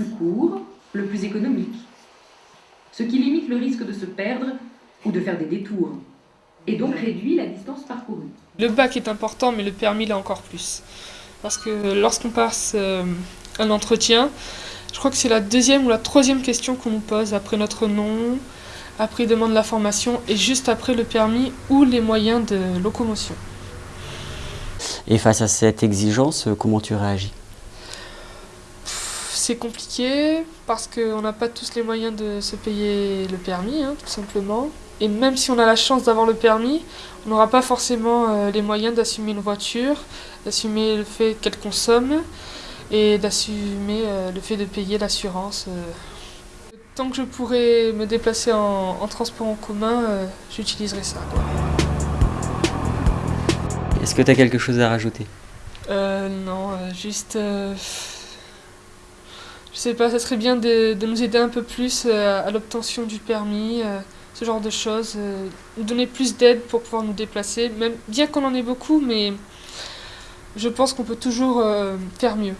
plus court, le plus économique. Ce qui limite le risque de se perdre ou de faire des détours, et donc réduit la distance parcourue. Le bac est important, mais le permis l'est encore plus. Parce que lorsqu'on passe euh, un entretien, je crois que c'est la deuxième ou la troisième question qu'on nous pose après notre nom, après demande la formation et juste après le permis ou les moyens de locomotion. Et face à cette exigence, comment tu réagis? C'est compliqué parce qu'on n'a pas tous les moyens de se payer le permis, hein, tout simplement. Et même si on a la chance d'avoir le permis, on n'aura pas forcément euh, les moyens d'assumer une voiture, d'assumer le fait qu'elle consomme et d'assumer euh, le fait de payer l'assurance. Euh. Tant que je pourrais me déplacer en, transport en commun, j'utiliserai ça. Est-ce que tu as quelque chose à rajouter? Non, juste... je sais pas, ça serait bien de, nous aider un peu plus à l'obtention du permis ce genre de choses, euh, nous donner plus d'aide pour pouvoir nous déplacer, même bien qu'on en ait beaucoup, mais je pense qu'on peut toujours euh, faire mieux.